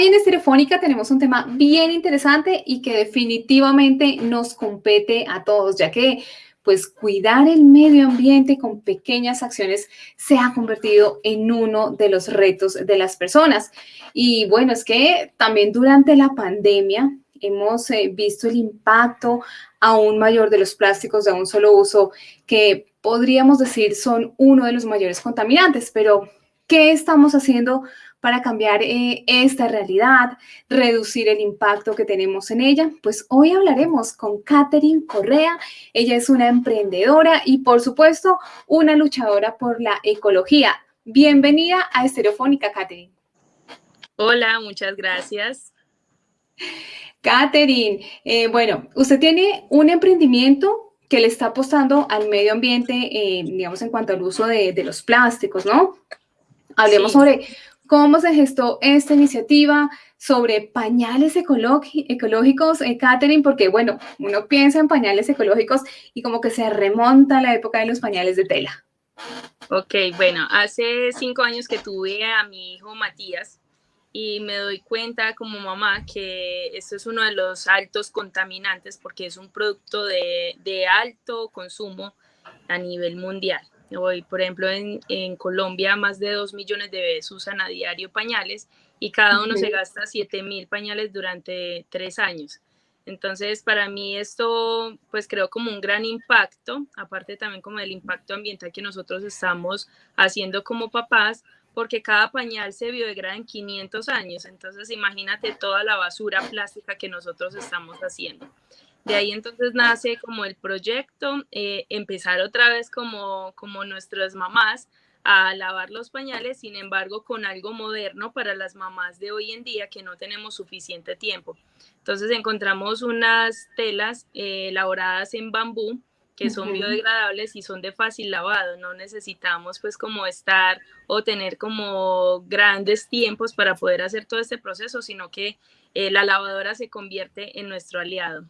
Hoy en Estereofónica tenemos un tema bien interesante y que definitivamente nos compete a todos, ya que pues cuidar el medio ambiente con pequeñas acciones se ha convertido en uno de los retos de las personas. Y bueno, es que también durante la pandemia hemos eh, visto el impacto aún mayor de los plásticos de un solo uso que podríamos decir son uno de los mayores contaminantes, pero ¿qué estamos haciendo para cambiar eh, esta realidad, reducir el impacto que tenemos en ella? Pues hoy hablaremos con Catherine Correa. Ella es una emprendedora y, por supuesto, una luchadora por la ecología. Bienvenida a Estereofónica, Catherine. Hola, muchas gracias. Catherine, eh, bueno, usted tiene un emprendimiento que le está apostando al medio ambiente, eh, digamos, en cuanto al uso de, los plásticos, ¿no? Hablemos sobre cómo se gestó esta iniciativa, sobre pañales ecológicos, eh, Catherine, porque, bueno, uno piensa en pañales ecológicos y como que se remonta a la época de los pañales de tela. Ok, bueno, hace cinco años que tuve a mi hijo Matías, y me doy cuenta como mamá que esto es uno de los altos contaminantes porque es un producto de, de alto consumo a nivel mundial. Hoy, por ejemplo, en, en, Colombia más de 2 millones de bebés usan a diario pañales y cada uno se gasta 7 mil pañales durante tres años. Entonces, para mí esto, pues creo como un gran impacto, aparte también como del impacto ambiental que nosotros estamos haciendo como papás, porque cada pañal se biodegrada en 500 años. Entonces, imagínate toda la basura plástica que nosotros estamos haciendo. De ahí entonces nace como el proyecto, eh, empezar otra vez como, como nuestras mamás a lavar los pañales, sin embargo, con algo moderno para las mamás de hoy en día que no tenemos suficiente tiempo. Entonces encontramos unas telas eh, elaboradas en bambú que son biodegradables y son de fácil lavado. No necesitamos pues como estar o tener como grandes tiempos para poder hacer todo este proceso, sino que eh, la lavadora se convierte en nuestro aliado.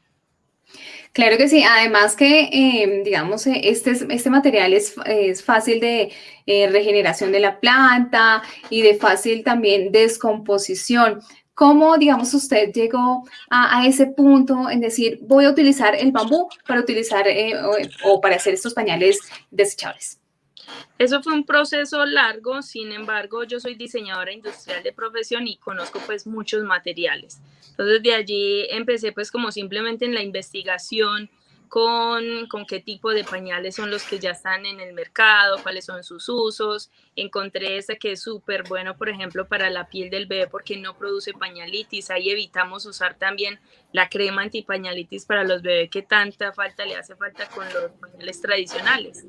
Claro que sí, además que, em, digamos, eh, este, este material es, es fácil de eh, regeneración de la planta y de fácil también descomposición. ¿Cómo, digamos, usted llegó a, ese punto en decir, voy a utilizar el bambú para utilizar eh, o, para hacer estos pañales desechables? Eso fue un proceso largo, sin embargo, yo soy diseñadora industrial de profesión y conozco pues muchos materiales. Entonces de allí empecé pues como simplemente en la investigación, con, con qué tipo de pañales son los que ya están en el mercado, cuáles son sus usos. Encontré ese que es súper bueno, por ejemplo, para la piel del bebé porque no produce pañalitis. Ahí evitamos usar también la crema antipañalitis para los bebés que tanta falta le hace falta con los pañales tradicionales.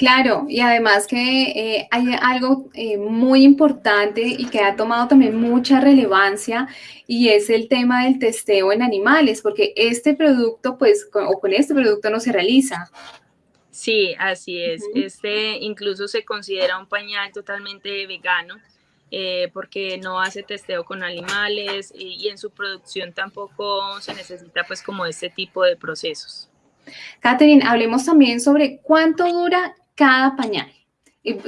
Claro, y además que eh, hay algo eh, muy importante y que ha tomado también mucha relevancia y es el tema del testeo en animales, porque este producto, pues, con, o con este producto no se realiza. Sí, así es. Este incluso se considera un pañal totalmente vegano. Eh, porque no hace testeo con animales y, y en su producción tampoco se necesita pues como este tipo de procesos. Catherine, hablemos también sobre cuánto dura cada pañal.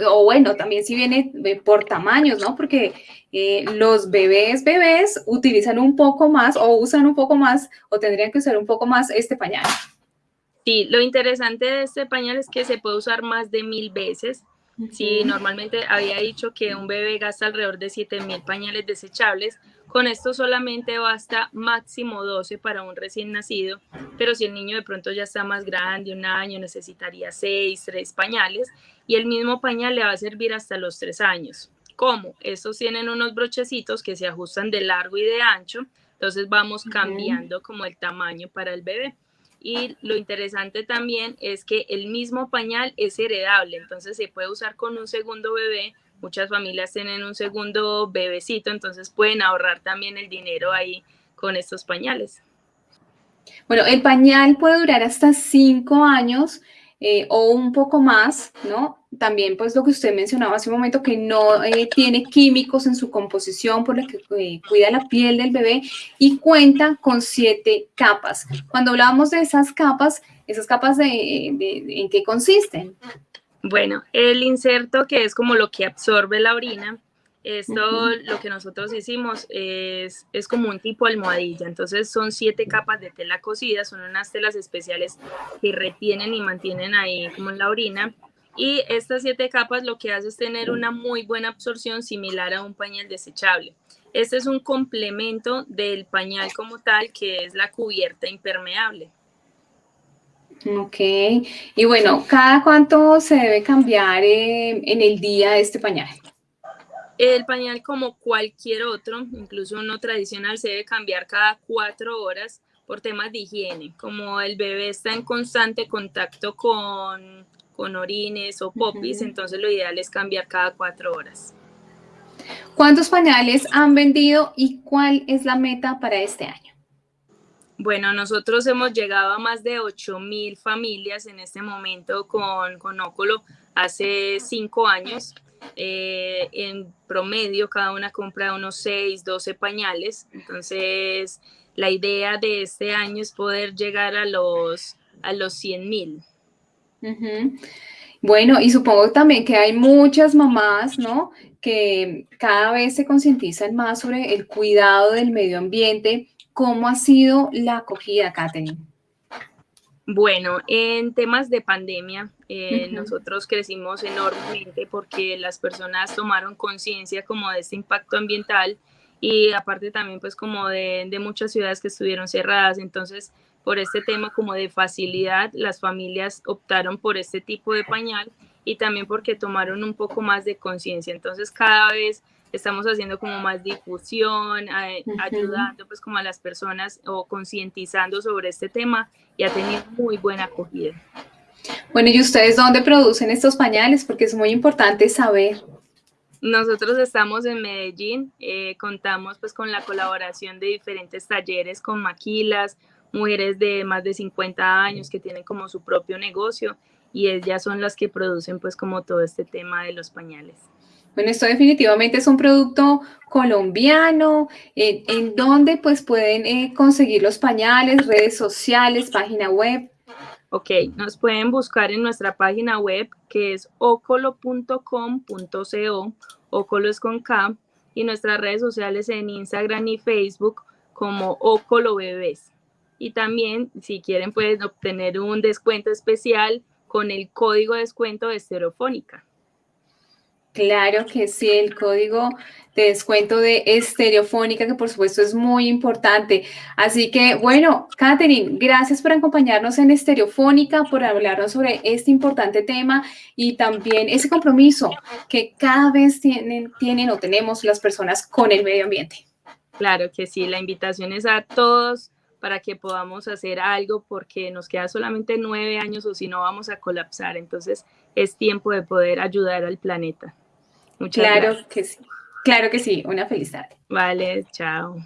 o bueno, también si viene por tamaños, ¿no? Porque eh, los bebés, bebés utilizan un poco más o usan un poco más o tendrían que usar un poco más este pañal. Sí, lo interesante de este pañal es que se puede usar más de mil veces. Sí, normalmente había dicho que un bebé gasta alrededor de 7000 pañales desechables, con esto solamente basta máximo 12 para un recién nacido, pero si el niño de pronto ya está más grande, un año, necesitaría 6, 3 pañales y el mismo pañal le va a servir hasta los 3 años. ¿Cómo? Estos tienen unos brochecitos que se ajustan de largo y de ancho, entonces vamos cambiando como el tamaño para el bebé. Y lo interesante también es que el mismo pañal es heredable, entonces se puede usar con un segundo bebé muchas familias tienen un segundo bebecito, entonces pueden ahorrar también el dinero ahí con estos pañales. Bueno, el pañal puede durar hasta cinco años eh, o un poco más, ¿no? También, pues, lo que usted mencionaba hace un momento, que no eh, tiene químicos en su composición por lo que eh, cuida la piel del bebé y cuenta con siete capas. Cuando hablábamos de esas capas, ¿esas capas de, en qué consisten? Bueno, el inserto, que es como lo que absorbe la orina, Esto lo que nosotros hicimos es, es como un tipo almohadilla, entonces son siete capas de tela cocida, son unas telas especiales que retienen y mantienen ahí como la orina y estas siete capas lo que hace es tener una muy buena absorción similar a un pañal desechable. Este es un complemento del pañal como tal, que es la cubierta impermeable. Ok, y bueno, ¿cada cuánto se debe cambiar eh, en el día este pañal? El pañal, como cualquier otro, incluso uno tradicional, se debe cambiar cada cuatro horas por temas de higiene. Como el bebé está en constante contacto con, con orines o popis, entonces lo ideal es cambiar cada cuatro horas. ¿Cuántos pañales han vendido y cuál es la meta para este año? Bueno, nosotros hemos llegado a más de 8 mil familias en este momento con, con hace cinco años. Eh, en promedio cada una compra unos 6, 12 pañales. Entonces, la idea de este año es poder llegar a los, a los 100 mil. Bueno, y supongo también que hay muchas mamás, ¿no? Que cada vez se concientizan más sobre el cuidado del medio ambiente. ¿Cómo ha sido la acogida, Katherine? Bueno, en temas de pandemia, eh, nosotros crecimos enormemente porque las personas tomaron conciencia como de este impacto ambiental y aparte también pues como de, de, muchas ciudades que estuvieron cerradas. Entonces, por este tema como de facilidad, las familias optaron por este tipo de pañal y también porque tomaron un poco más de conciencia. Entonces, cada vez estamos haciendo como más difusión, ayudando pues como a las personas o concientizando sobre este tema y ha tenido muy buena acogida. Bueno, ¿y ustedes dónde producen estos pañales? Porque es muy importante saber. Nosotros estamos en Medellín, eh, contamos pues con la colaboración de diferentes talleres con maquilas, mujeres de más de 50 años que tienen como su propio negocio y ellas son las que producen pues como todo este tema de los pañales. Bueno, esto definitivamente es un producto colombiano, en dónde pues pueden eh, conseguir los pañales, redes sociales, página web. Ok, nos pueden buscar en nuestra página web que es ocolo.com.co, ocolo es con K, y nuestras redes sociales en Instagram y Facebook como Ocolo Bebés. Y también, si quieren, pueden obtener un descuento especial con el código de descuento de Estereofónica. Claro que sí, el código de descuento de estereofónica, que por supuesto es muy importante. Así que, bueno, Katherine, gracias por acompañarnos en estereofónica, por hablarnos sobre este importante tema y también ese compromiso que cada vez tienen, tienen o tenemos las personas con el medio ambiente. Claro que sí, la invitación es a todos para que podamos hacer algo porque nos queda solamente nueve años o si no vamos a colapsar. Entonces es tiempo de poder ayudar al planeta claro que sí. Claro que sí. Una feliz tarde. Vale, chao.